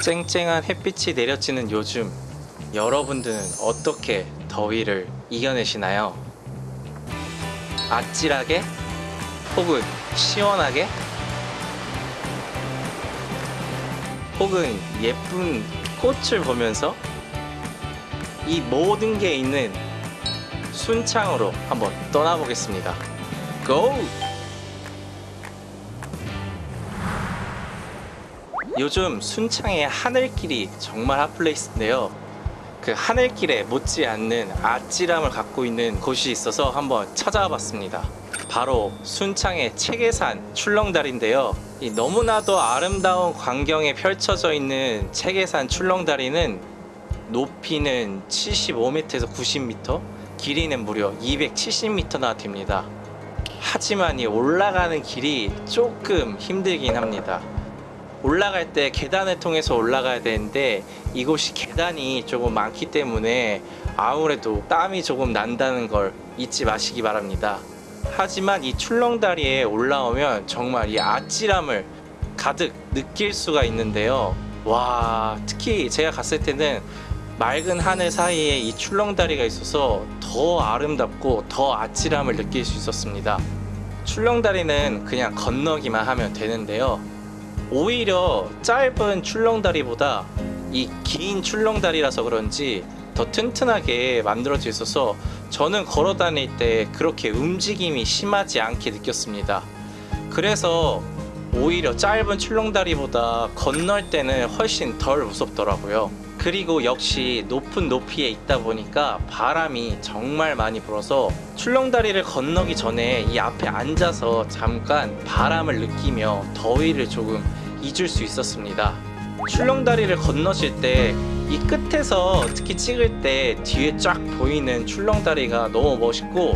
쨍쨍한 햇빛이 내려지는 요즘 여러분들은 어떻게 더위를 이겨내시나요? 아찔하게? 혹은 시원하게? 혹은 예쁜 꽃을 보면서 이 모든 게 있는 순창으로 한번 떠나보겠습니다. 고! 요즘 순창의 하늘길이 정말 hot place인데요. 그 하늘길에 못지않는 아찔함을 갖고 있는 곳이 있어서 한번 찾아와 봤습니다. 바로 순창의 채계산 출렁다리인데요. 이 너무나도 아름다운 광경에 펼쳐져 있는 채계산 출렁다리는 높이는 75m에서 90m, 길이는 무려 270m나 됩니다. 하지만 이 올라가는 길이 조금 힘들긴 합니다. 올라갈 때 계단을 통해서 올라가야 되는데 이곳이 계단이 조금 많기 때문에 아무래도 땀이 조금 난다는 걸 잊지 마시기 바랍니다. 하지만 이 출렁다리에 올라오면 정말 이 아찔함을 가득 느낄 수가 있는데요. 와, 특히 제가 갔을 때는 맑은 하늘 사이에 이 출렁다리가 있어서 더 아름답고 더 아찔함을 느낄 수 있었습니다. 출렁다리는 그냥 건너기만 하면 되는데요. 오히려 짧은 출렁다리보다 이 긴 출렁다리라서 그런지 더 튼튼하게 만들어져 있어서 저는 걸어 다닐 때 그렇게 움직임이 심하지 않게 느꼈습니다. 그래서 오히려 짧은 출렁다리보다 건널 때는 훨씬 덜 무섭더라고요. 그리고 역시 높은 높이에 있다 보니까 바람이 정말 많이 불어서 출렁다리를 건너기 전에 이 앞에 앉아서 잠깐 바람을 느끼며 더위를 조금 잊을 수 있었습니다. 출렁다리를 건너실 때 이 끝에서 특히 찍을 때 뒤에 쫙 보이는 출렁다리가 너무 멋있고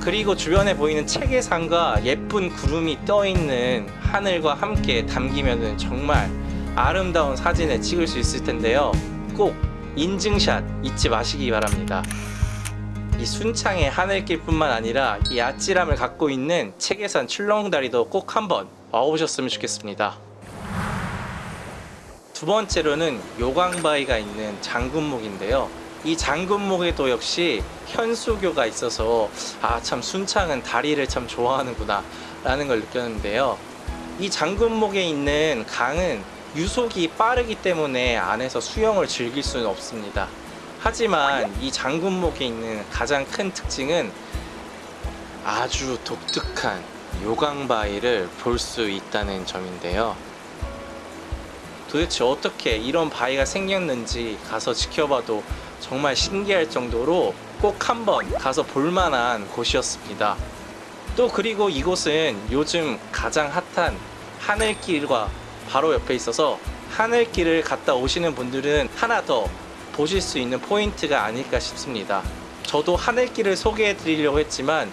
그리고 주변에 보이는 체계산과 예쁜 구름이 떠있는 하늘과 함께 담기면 정말 아름다운 사진을 찍을 수 있을 텐데요. 꼭 인증샷 잊지 마시기 바랍니다. 이 순창의 하늘길 뿐만 아니라 이 아찔함을 갖고 있는 체계산 출렁다리도 꼭 한번 와보셨으면 좋겠습니다 두 번째로는 요강바위가 있는 장군목인데요. 이 장군목에도 역시 현수교가 있어서 아 참 순창은 다리를 참 좋아하는구나 라는 걸 느꼈는데요. 이 장군목에 있는 강은 유속이 빠르기 때문에 안에서 수영을 즐길 수는 없습니다. 하지만 이 장군목에 있는 가장 큰 특징은 아주 독특한 요강바위를 볼 수 있다는 점인데요 도대체 어떻게 이런 바위가 생겼는지 가서 지켜봐도 정말 신기할 정도로 꼭 한번 가서 볼만한 곳이었습니다. 또 그리고 이곳은 요즘 가장 핫한 하늘길과 바로 옆에 있어서 하늘길을 갔다 오시는 분들은 하나 더 보실 수 있는 포인트가 아닐까 싶습니다. 저도 하늘길을 소개해 드리려고 했지만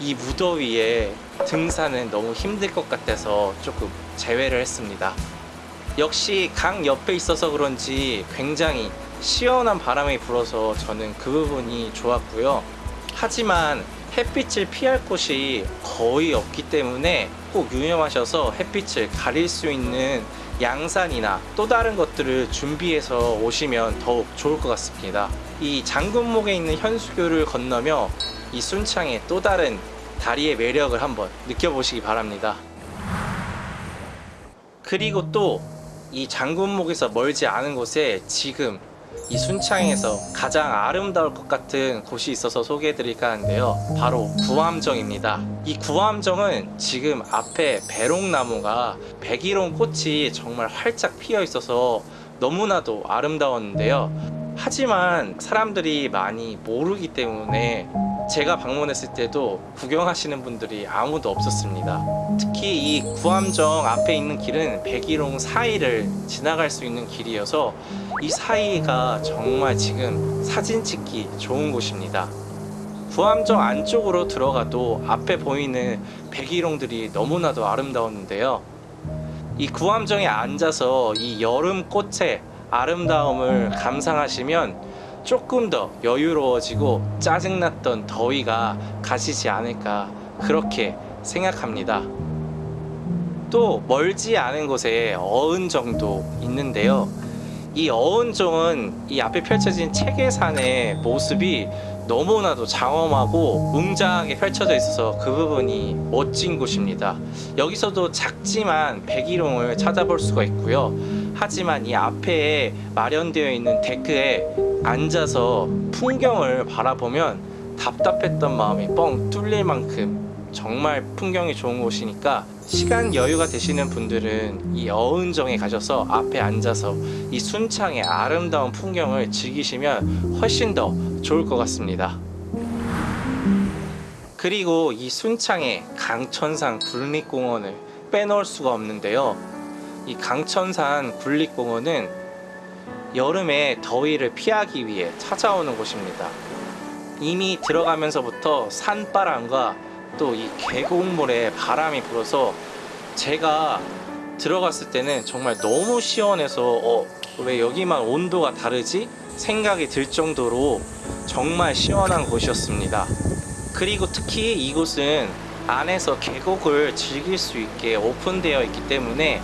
이 무더위에 등산은 너무 힘들 것 같아서 조금 제외를 했습니다. 역시 강 옆에 있어서 그런지 굉장히 시원한 바람이 불어서 저는 그 부분이 좋았고요. 하지만 햇빛을 피할 곳이 거의 없기 때문에 꼭 유념하셔서 햇빛을 가릴 수 있는 양산이나 또 다른 것들을 준비해서 오시면 더욱 좋을 것 같습니다. 이 장군목에 있는 현수교를 건너며 이 순창의 또 다른 다리의 매력을 한번 느껴보시기 바랍니다. 그리고 또 이 장군목에서 멀지 않은 곳에 지금 이 순창에서 가장 아름다울 것 같은 곳이 있어서 소개해 드릴까 하는데요. 바로 구암정입니다. 이 구암정은 지금 앞에 배롱나무가 백일홍 꽃이 정말 활짝 피어 있어서 너무나도 아름다웠는데요. 하지만 사람들이 많이 모르기 때문에 제가 방문했을 때도 구경하시는 분들이 아무도 없었습니다. 특히 이 구암정 앞에 있는 길은 백일홍 사이를 지나갈 수 있는 길이어서 이 사이가 정말 지금 사진 찍기 좋은 곳입니다. 구암정 안쪽으로 들어가도 앞에 보이는 백일홍들이 너무나도 아름다웠는데요. 이 구암정에 앉아서 이 여름 꽃의 아름다움을 감상하시면 조금 더 여유로워지고 짜증났던 더위가 가시지 않을까 그렇게 생각합니다 또 멀지 않은 곳에 어은 정도 있는 있는데요. 이 어은종은 이 앞에 펼쳐진 체계산의 모습이 너무나도 장엄하고 웅장하게 펼쳐져 있어서 그 부분이 멋진 곳입니다. 여기서도 작지만 백일홍을 찾아볼 수가 있고요. 하지만 이 앞에 마련되어 있는 데크에 앉아서 풍경을 바라보면 답답했던 마음이 뻥 뚫릴 만큼 정말 풍경이 좋은 곳이니까 시간 여유가 되시는 분들은 이 어은정에 가셔서 앞에 앉아서 이 순창의 아름다운 풍경을 즐기시면 훨씬 더 좋을 것 같습니다. 그리고 이 순창의 강천산 국립공원을 빼놓을 수가 없는데요. 이 강천산 국립공원은 여름에 더위를 피하기 위해 찾아오는 곳입니다. 이미 들어가면서부터 산바람과 또 이 계곡물에 바람이 불어서 제가 들어갔을 때는 정말 너무 시원해서 어, 왜 여기만 온도가 다르지? 생각이 들 정도로 정말 시원한 곳이었습니다. 그리고 특히 이곳은 안에서 계곡을 즐길 수 있게 오픈되어 있기 때문에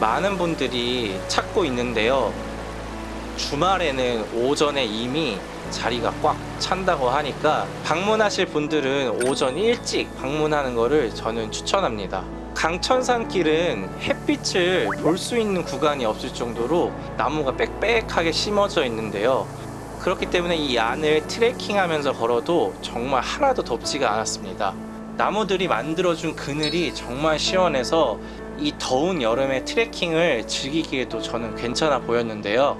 많은 분들이 찾고 있는데요. 주말에는 오전에 이미 자리가 꽉 찬다고 하니까 방문하실 분들은 오전 일찍 방문하는 것을 저는 추천합니다. 강천산 길은 햇빛을 볼 수 있는 구간이 없을 정도로 나무가 빽빽하게 심어져 있는데요. 그렇기 때문에 이 안을 트레킹 하면서 걸어도 정말 하나도 덥지가 않았습니다. 나무들이 만들어준 그늘이 정말 시원해서 이 더운 여름에 트레킹을 즐기기에도 저는 괜찮아 보였는데요.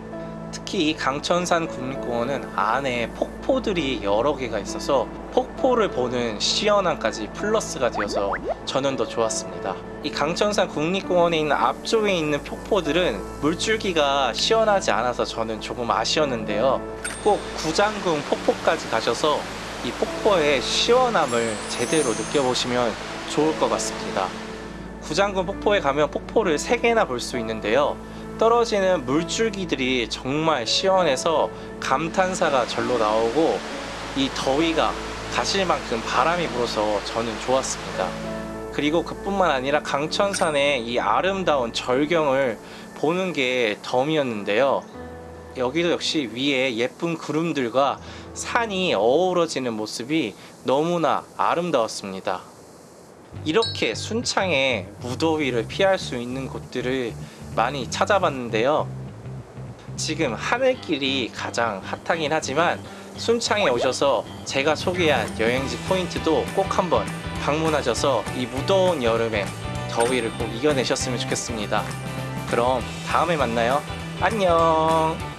특히 이 강천산 국립공원은 안에 폭포들이 여러 개가 있어서 폭포를 보는 시원함까지 플러스가 되어서 저는 더 좋았습니다. 이 강천산 국립공원에 있는 앞쪽에 있는 폭포들은 물줄기가 시원하지 않아서 저는 조금 아쉬웠는데요. 꼭 구장궁 폭포까지 가셔서 이 폭포의 시원함을 제대로 느껴보시면 좋을 것 같습니다. 구장군 폭포에 가면 폭포를 3개나 볼 수 있는데요. 떨어지는 물줄기들이 정말 시원해서 감탄사가 절로 나오고 이 더위가 가실 만큼 바람이 불어서 저는 좋았습니다. 그리고 그뿐만 아니라 강천산의 이 아름다운 절경을 보는 게 덤이었는데요. 여기도 역시 위에 예쁜 구름들과 산이 어우러지는 모습이 너무나 아름다웠습니다. 이렇게 순창에 무더위를 피할 수 있는 곳들을 많이 찾아봤는데요. 지금 하늘길이 가장 핫하긴 하지만 순창에 오셔서 제가 소개한 여행지 포인트도 꼭 한번 방문하셔서 이 무더운 여름에 더위를 꼭 이겨내셨으면 좋겠습니다. 그럼 다음에 만나요. 안녕.